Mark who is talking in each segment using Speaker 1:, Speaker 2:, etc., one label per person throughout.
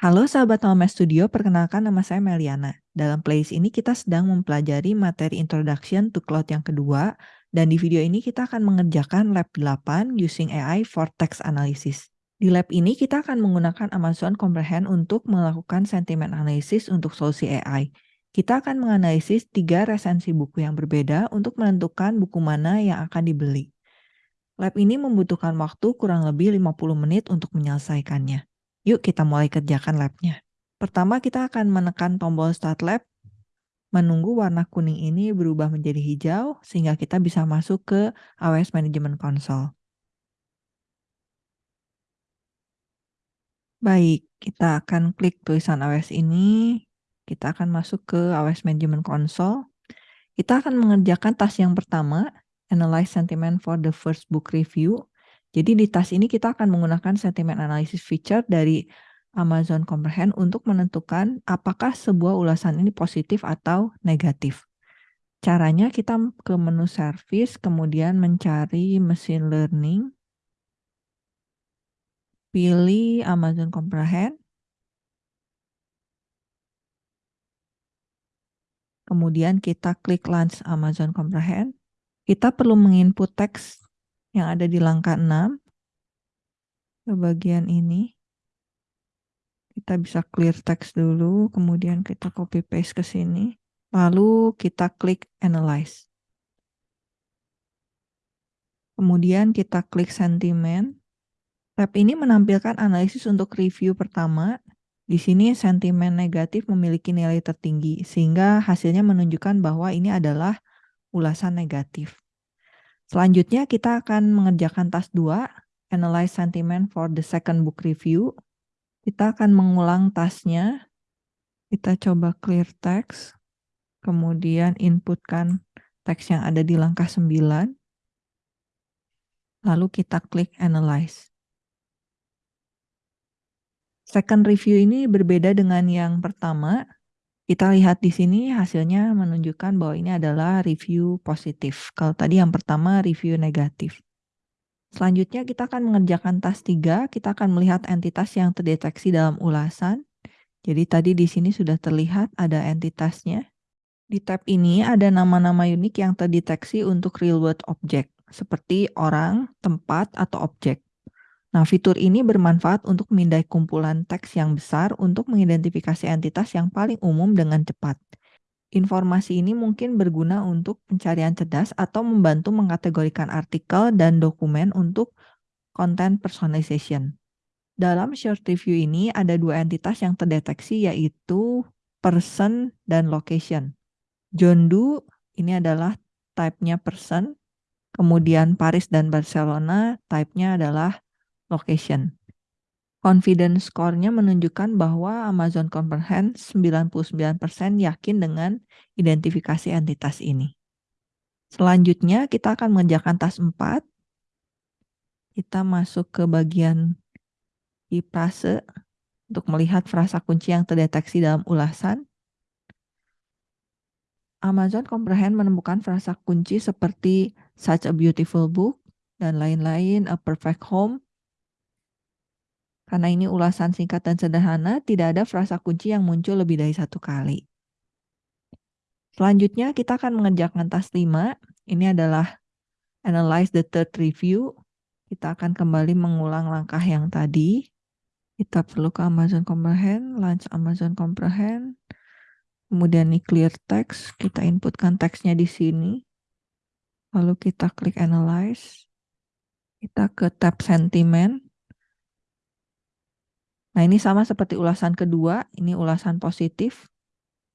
Speaker 1: Halo sahabat Mama Studio, perkenalkan nama saya Meliana. Dalam playlist ini kita sedang mempelajari materi Introduction to Cloud yang kedua, dan di video ini kita akan mengerjakan lab 8 using AI for text analysis. Di lab ini kita akan menggunakan Amazon Comprehend untuk melakukan sentiment analysis untuk solusi AI. Kita akan menganalisis tiga resensi buku yang berbeda untuk menentukan buku mana yang akan dibeli. Lab ini membutuhkan waktu kurang lebih 50 menit untuk menyelesaikannya. Yuk kita mulai kerjakan labnya. Pertama kita akan menekan tombol Start Lab, menunggu warna kuning ini berubah menjadi hijau sehingga kita bisa masuk ke AWS Management Console. Baik, kita akan klik tulisan AWS ini, kita akan masuk ke AWS Management Console. Kita akan mengerjakan task yang pertama, Analyze Sentiment for the First Book Review. Jadi di task ini kita akan menggunakan sentiment analysis feature dari Amazon Comprehend untuk menentukan apakah sebuah ulasan ini positif atau negatif. Caranya kita ke menu service, kemudian mencari machine learning, pilih Amazon Comprehend, kemudian kita klik Launch Amazon Comprehend. Kita perlu menginput teks yang ada di langkah 6 ke bagian ini. Kita bisa clear text dulu, kemudian kita copy paste ke sini. Lalu kita klik analyze. Kemudian kita klik sentiment. Tab ini menampilkan analisis untuk review pertama. Di sini sentimen negatif memiliki nilai tertinggi, sehingga hasilnya menunjukkan bahwa ini adalah ulasan negatif. Selanjutnya kita akan mengerjakan task 2, Analyze Sentiment for the Second Book Review. Kita akan mengulang tasknya. Kita coba clear text, kemudian inputkan teks yang ada di langkah 9. Lalu kita klik Analyze. Second review ini berbeda dengan yang pertama, kita lihat di sini hasilnya menunjukkan bahwa ini adalah review positif. Kalau tadi yang pertama review negatif. Selanjutnya kita akan mengerjakan task 3, kita akan melihat entitas yang terdeteksi dalam ulasan. Jadi tadi di sini sudah terlihat ada entitasnya. Di tab ini ada nama-nama unik yang terdeteksi untuk real world object, seperti orang, tempat, atau objek. Nah, fitur ini bermanfaat untuk memindai kumpulan teks yang besar untuk mengidentifikasi entitas yang paling umum dengan cepat. Informasi ini mungkin berguna untuk pencarian cerdas atau membantu mengkategorikan artikel dan dokumen untuk content personalization. Dalam short review ini ada dua entitas yang terdeteksi yaitu person dan location. John Doe ini adalah type-nya person, kemudian Paris dan Barcelona type-nya adalah location. Confidence score-nya menunjukkan bahwa Amazon Comprehend 99% yakin dengan identifikasi entitas ini. Selanjutnya kita akan mengerjakan task 4. Kita masuk ke bagian di untuk melihat frasa kunci yang terdeteksi dalam ulasan. Amazon Comprehend menemukan frasa kunci seperti such a beautiful book dan lain-lain, a perfect home, karena ini ulasan singkat dan sederhana, tidak ada frasa kunci yang muncul lebih dari satu kali. Selanjutnya kita akan mengerjakan task 5. Ini adalah analyze the third review. Kita akan kembali mengulang langkah yang tadi. Kita perlu ke Amazon Comprehend, launch Amazon Comprehend. Kemudian ini clear text, kita inputkan teksnya di sini. Lalu kita klik analyze. Kita ke tab sentiment. Nah, ini sama seperti ulasan kedua, ini ulasan positif.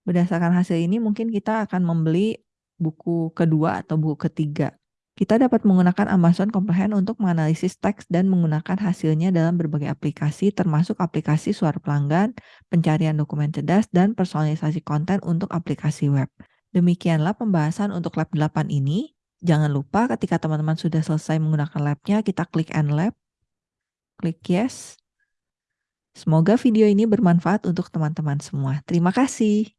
Speaker 1: Berdasarkan hasil ini mungkin kita akan membeli buku kedua atau buku ketiga. Kita dapat menggunakan Amazon Comprehend untuk menganalisis teks dan menggunakan hasilnya dalam berbagai aplikasi termasuk aplikasi suara pelanggan, pencarian dokumen cerdas, dan personalisasi konten untuk aplikasi web. Demikianlah pembahasan untuk lab 8 ini. Jangan lupa ketika teman-teman sudah selesai menggunakan labnya, kita klik End Lab, klik Yes, Semoga video ini bermanfaat untuk teman-teman semua. Terima kasih.